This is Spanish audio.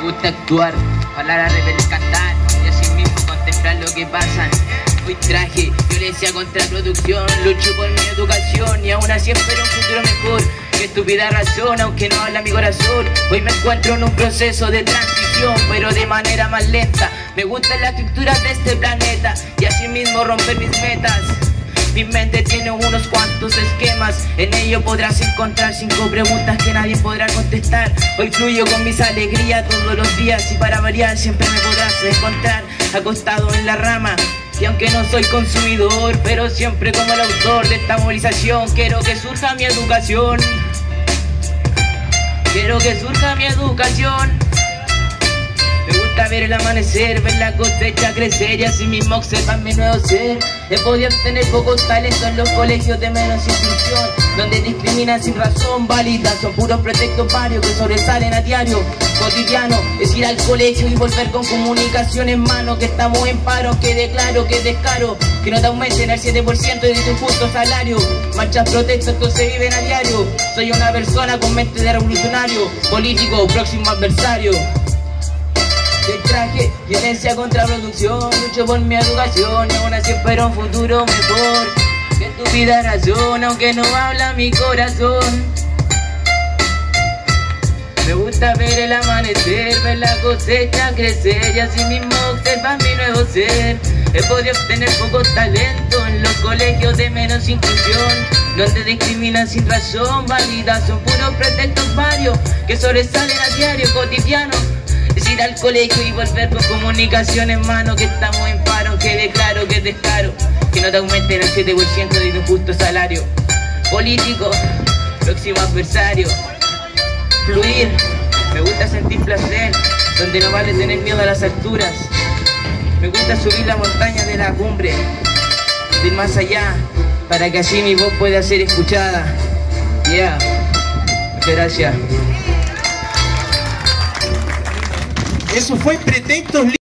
Me gusta actuar, hablar a cantar y así mismo contemplar lo que pasan. Hoy traje violencia contra producción, lucho por mi educación y aún así espero un futuro mejor. Qué estúpida razón, aunque no habla mi corazón. Hoy me encuentro en un proceso de transición, pero de manera más lenta. Me gustan las estructuras de este planeta y así mismo romper mis metas. Mi mente tiene unos cuantos esquemas, en ello podrás encontrar cinco preguntas que nadie podrá contestar. Hoy fluyo con mis alegrías todos los días y para variar siempre me podrás encontrar acostado en la rama. Y aunque no soy consumidor, pero siempre como el autor de esta movilización, quiero que surja mi educación. Quiero que surja mi educación. Ver el amanecer, ver la cosecha crecer y así mismo observar mi nuevo ser. He podido obtener pocos talentos en los colegios de menos instrucción, donde discriminan sin razón válida, son puros pretextos varios que sobresalen a diario, cotidiano. Es ir al colegio y volver con comunicación en mano, que estamos en paro, que declaro, que descaro, que no te aumenten el 7% de tu justo salario. Marchas, protestas, esto se viven a diario. Soy una persona con mente de revolucionario, político, próximo adversario. Violencia contra producción, lucho por mi educación y aún así espero un futuro mejor. Que tu vida razón, aunque no habla mi corazón. Me gusta ver el amanecer, ver la cosecha crecer y así mismo observar mi nuevo ser. He podido obtener poco talento en los colegios de menos inclusión, donde discriminan sin razón válida, son puros pretextos varios que sobresalen a diario cotidiano. Es al colegio y volver con comunicación mano que estamos en paro, que declaro, que descaro, que no te aumenten el 7% de tu justo salario. Político, próximo adversario, fluir, me gusta sentir placer, donde no vale tener miedo a las alturas. Me gusta subir la montaña de la cumbre, ir más allá, para que así mi voz pueda ser escuchada. Yeah, muchas gracias. Eso fue Pretextos